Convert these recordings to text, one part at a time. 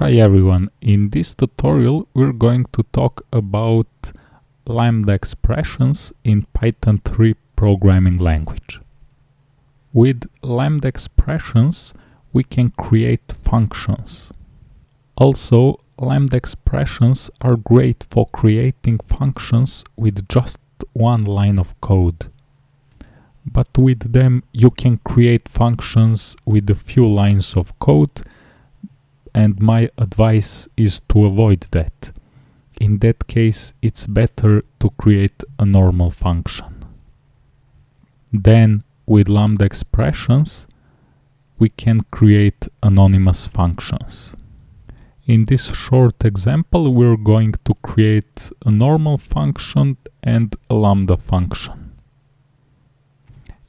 Hi everyone, in this tutorial we're going to talk about lambda expressions in Python 3 programming language. With lambda expressions we can create functions. Also, lambda expressions are great for creating functions with just one line of code. But with them you can create functions with a few lines of code and my advice is to avoid that. In that case, it's better to create a normal function. Then, with lambda expressions, we can create anonymous functions. In this short example, we're going to create a normal function and a lambda function.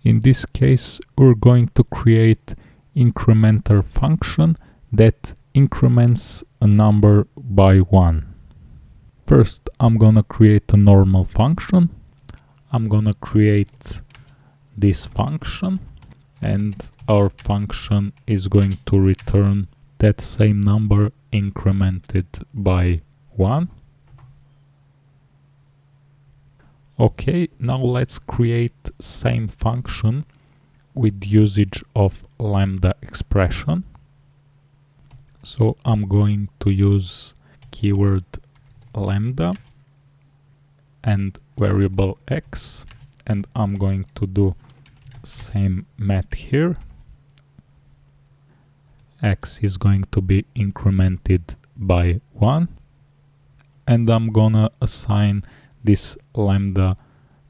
In this case, we're going to create incrementer function that increments a number by 1. First I'm gonna create a normal function. I'm gonna create this function and our function is going to return that same number incremented by 1. Okay, now let's create same function with usage of lambda expression so I'm going to use keyword lambda and variable x and I'm going to do same math here. X is going to be incremented by 1 and I'm gonna assign this lambda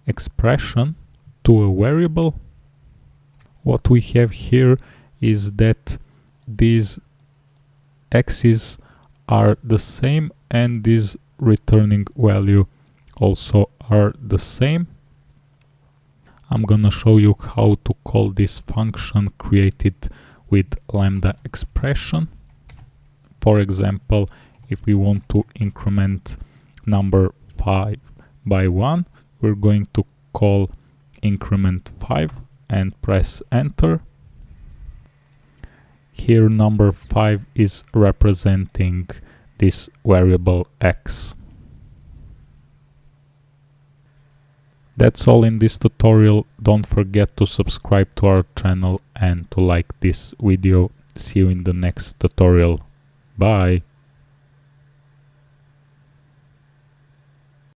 expression to a variable. What we have here is that these x's are the same and this returning value also are the same. I'm gonna show you how to call this function created with lambda expression. For example, if we want to increment number 5 by 1, we're going to call increment 5 and press enter here number 5 is representing this variable x. That's all in this tutorial. Don't forget to subscribe to our channel and to like this video. See you in the next tutorial. Bye!